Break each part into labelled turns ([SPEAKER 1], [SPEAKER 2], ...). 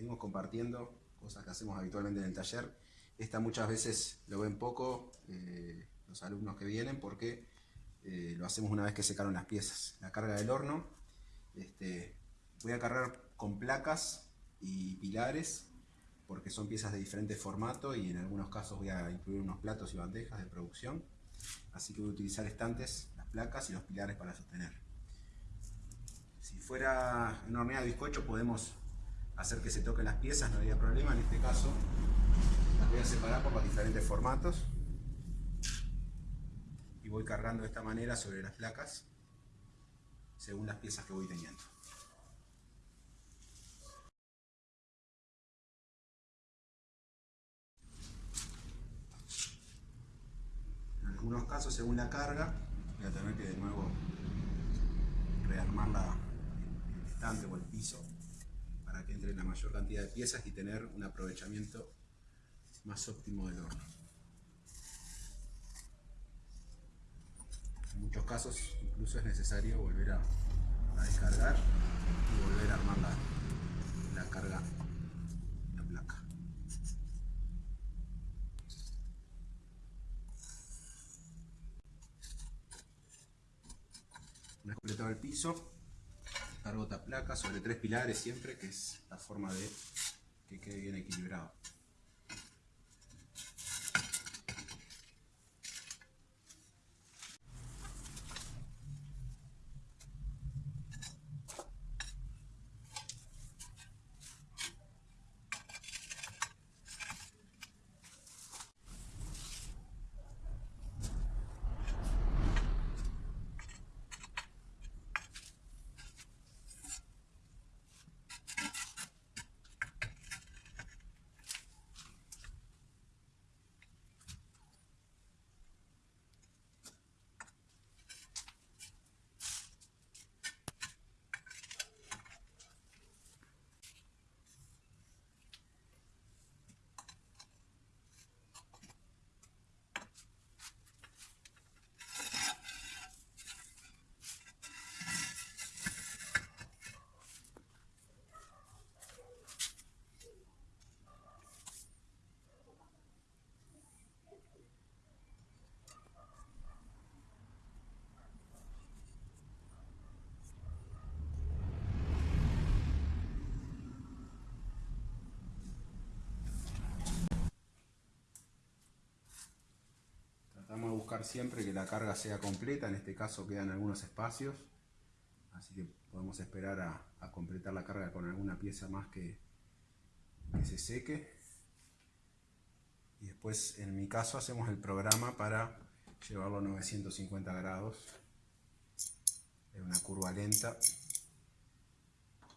[SPEAKER 1] seguimos compartiendo cosas que hacemos habitualmente en el taller. Esta muchas veces lo ven poco eh, los alumnos que vienen porque eh, lo hacemos una vez que secaron las piezas. La carga del horno, este, voy a cargar con placas y pilares porque son piezas de diferente formato y en algunos casos voy a incluir unos platos y bandejas de producción. Así que voy a utilizar estantes, las placas y los pilares para sostener. Si fuera una horneada de bizcocho podemos hacer que se toquen las piezas, no habría problema. En este caso las voy a separar por los diferentes formatos y voy cargando de esta manera sobre las placas según las piezas que voy teniendo. En algunos casos, según la carga, voy a tener que de nuevo rearmar la, el estante o el piso para que entre la mayor cantidad de piezas y tener un aprovechamiento más óptimo del horno. En muchos casos incluso es necesario volver a, descargar y volver a armar la, la carga, la placa. Una vez completado el piso, cargo placa sobre tres pilares siempre, que es la forma de que quede bien equilibrado. Vamos a buscar siempre que la carga sea completa, en este caso quedan algunos espacios, así que podemos esperar a, completar la carga con alguna pieza más que, se seque. Y después, en mi caso, hacemos el programa para llevarlo a 950 grados en una curva lenta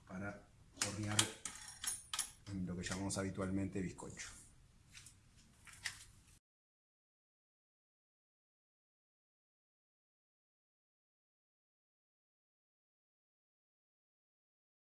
[SPEAKER 1] para hornear lo que llamamos habitualmente bizcocho.